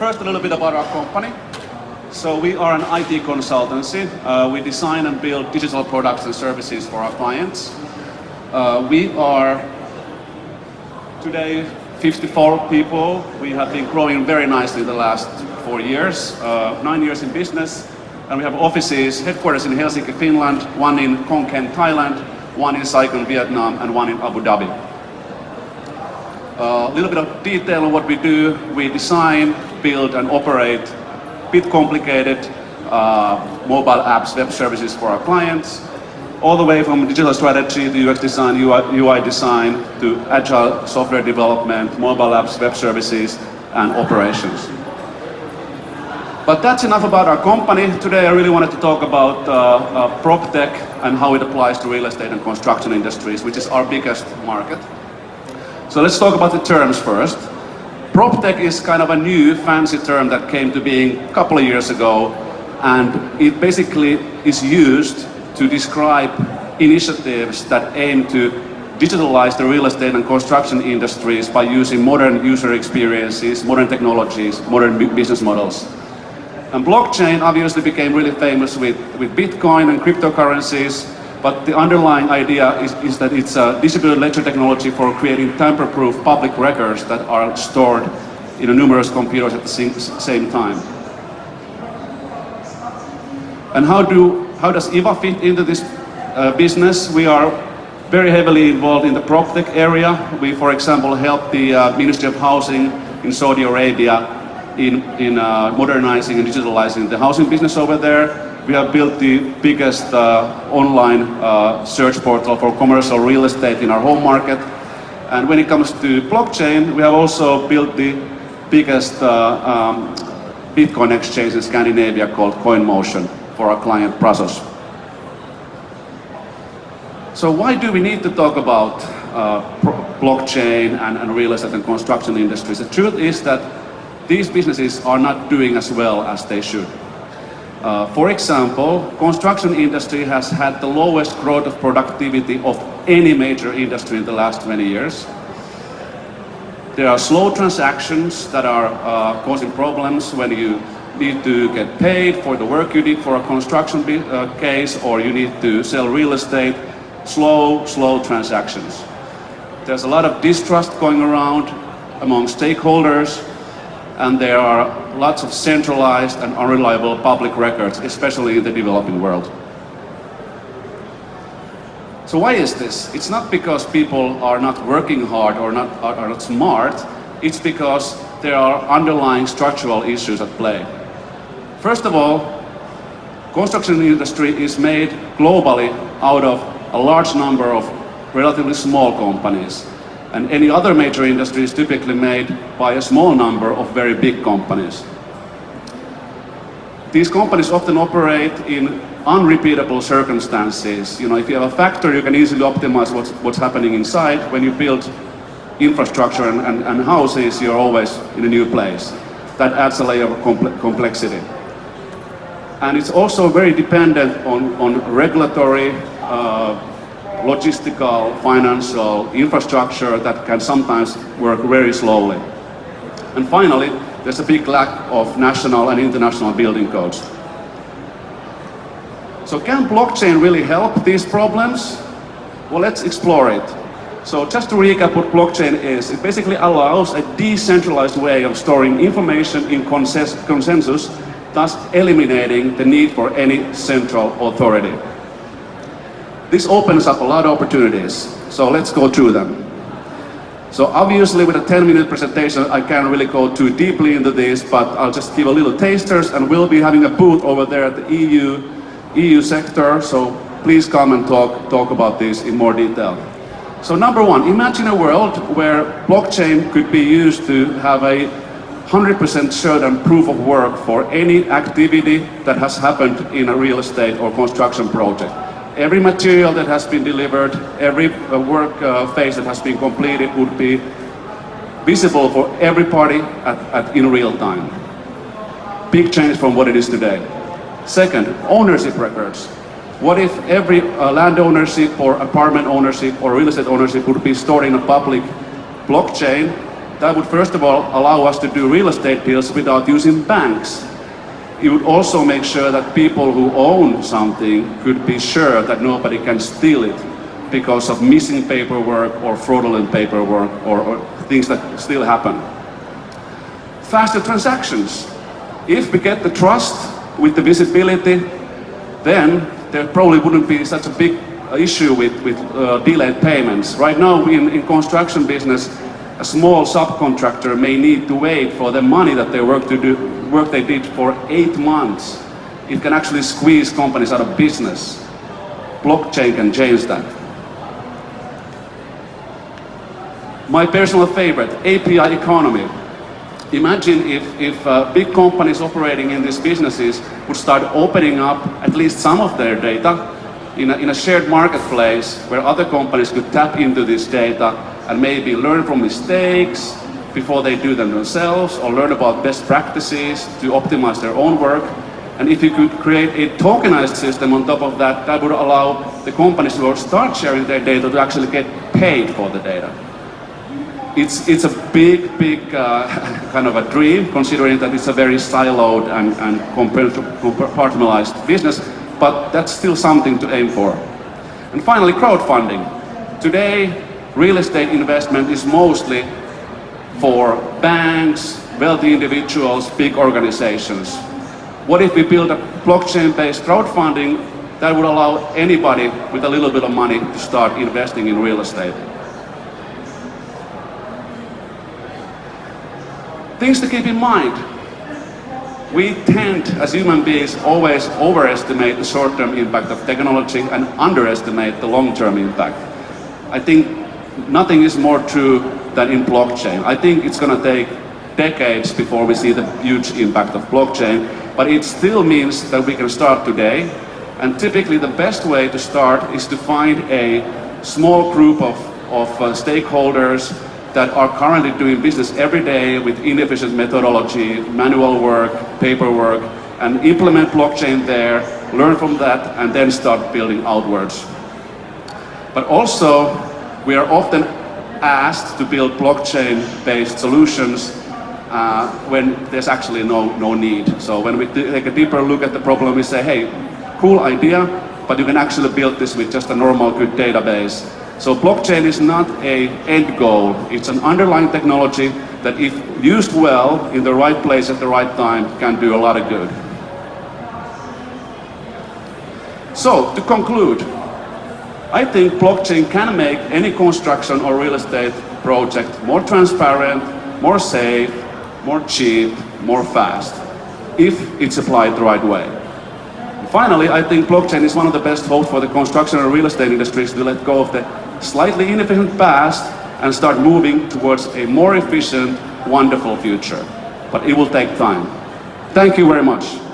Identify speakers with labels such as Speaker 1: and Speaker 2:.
Speaker 1: first a little bit about our company. So we are an IT consultancy. Uh, we design and build digital products and services for our clients. Uh, we are today 54 people. We have been growing very nicely the last four years, uh, nine years in business. And we have offices, headquarters in Helsinki, Finland, one in Khon Kaen, Thailand, one in Saigon, Vietnam, and one in Abu Dhabi. A uh, little bit of detail on what we do. We design, build, and operate bit complicated uh, mobile apps, web services for our clients, all the way from digital strategy to UX design, UI, UI design, to agile software development, mobile apps, web services, and operations. But that's enough about our company. Today I really wanted to talk about uh, uh, PropTech and how it applies to real estate and construction industries, which is our biggest market. So let's talk about the terms first. PropTech is kind of a new fancy term that came to being a couple of years ago and it basically is used to describe initiatives that aim to digitalize the real estate and construction industries by using modern user experiences, modern technologies, modern business models. And blockchain obviously became really famous with, with Bitcoin and cryptocurrencies, but the underlying idea is, is that it's a distributed ledger technology for creating tamper-proof public records that are stored in numerous computers at the same time. And how, do, how does IVA fit into this uh, business? We are very heavily involved in the PropTech area. We, for example, help the uh, Ministry of Housing in Saudi Arabia in, in uh, modernizing and digitalizing the housing business over there. We have built the biggest uh, online uh, search portal for commercial real estate in our home market. And when it comes to blockchain, we have also built the biggest uh, um, Bitcoin exchange in Scandinavia called CoinMotion for our client Prasos. So why do we need to talk about uh, blockchain and, and real estate and construction industries? The truth is that these businesses are not doing as well as they should. Uh, for example, construction industry has had the lowest growth of productivity of any major industry in the last 20 years. There are slow transactions that are uh, causing problems when you need to get paid for the work you did for a construction uh, case or you need to sell real estate. Slow, slow transactions. There's a lot of distrust going around among stakeholders and there are lots of centralized and unreliable public records, especially in the developing world. So why is this? It's not because people are not working hard or not, are, are not smart, it's because there are underlying structural issues at play. First of all, construction industry is made globally out of a large number of relatively small companies and any other major industry is typically made by a small number of very big companies. These companies often operate in unrepeatable circumstances. You know, if you have a factory, you can easily optimize what's, what's happening inside. When you build infrastructure and, and, and houses, you're always in a new place. That adds a layer of comple complexity. And it's also very dependent on, on regulatory uh, logistical, financial infrastructure that can sometimes work very slowly. And finally, there's a big lack of national and international building codes. So can blockchain really help these problems? Well, let's explore it. So just to recap what blockchain is, it basically allows a decentralized way of storing information in consensus, thus eliminating the need for any central authority. This opens up a lot of opportunities. So let's go through them. So obviously with a 10 minute presentation I can't really go too deeply into this, but I'll just give a little tasters and we'll be having a booth over there at the EU, EU sector, so please come and talk, talk about this in more detail. So number one, imagine a world where blockchain could be used to have a 100% certain proof of work for any activity that has happened in a real estate or construction project every material that has been delivered, every uh, work uh, phase that has been completed would be visible for every party at, at, in real time. Big change from what it is today. Second, ownership records. What if every uh, land ownership or apartment ownership or real estate ownership would be stored in a public blockchain that would first of all allow us to do real estate deals without using banks. It would also make sure that people who own something could be sure that nobody can steal it because of missing paperwork or fraudulent paperwork or, or things that still happen. Faster transactions. If we get the trust with the visibility, then there probably wouldn't be such a big issue with, with uh, delayed payments. Right now in, in construction business, a small subcontractor may need to wait for the money that they work, to do, work they did for eight months. It can actually squeeze companies out of business. Blockchain can change that. My personal favorite, API economy. Imagine if, if uh, big companies operating in these businesses would start opening up at least some of their data in a, in a shared marketplace where other companies could tap into this data and maybe learn from mistakes before they do them themselves or learn about best practices to optimize their own work. And if you could create a tokenized system on top of that, that would allow the companies who start sharing their data to actually get paid for the data. It's, it's a big, big uh, kind of a dream, considering that it's a very siloed and, and compartmentalized business, but that's still something to aim for. And finally, crowdfunding. Today, real estate investment is mostly for banks, wealthy individuals, big organizations. What if we build a blockchain-based crowdfunding that would allow anybody with a little bit of money to start investing in real estate? Things to keep in mind we tend, as human beings, always overestimate the short-term impact of technology and underestimate the long-term impact. I think nothing is more true than in blockchain. I think it's going to take decades before we see the huge impact of blockchain, but it still means that we can start today. And typically the best way to start is to find a small group of, of uh, stakeholders that are currently doing business every day with inefficient methodology, manual work, paperwork, and implement blockchain there, learn from that, and then start building outwards. But also, we are often asked to build blockchain-based solutions uh, when there's actually no, no need. So when we take a deeper look at the problem, we say, hey, cool idea, but you can actually build this with just a normal good database so blockchain is not a end goal. It's an underlying technology that if used well in the right place at the right time can do a lot of good. So to conclude, I think blockchain can make any construction or real estate project more transparent, more safe, more cheap, more fast, if it's applied the right way. Finally, I think blockchain is one of the best hopes for the construction and real estate industries to let go of the slightly inefficient past and start moving towards a more efficient, wonderful future. But it will take time. Thank you very much.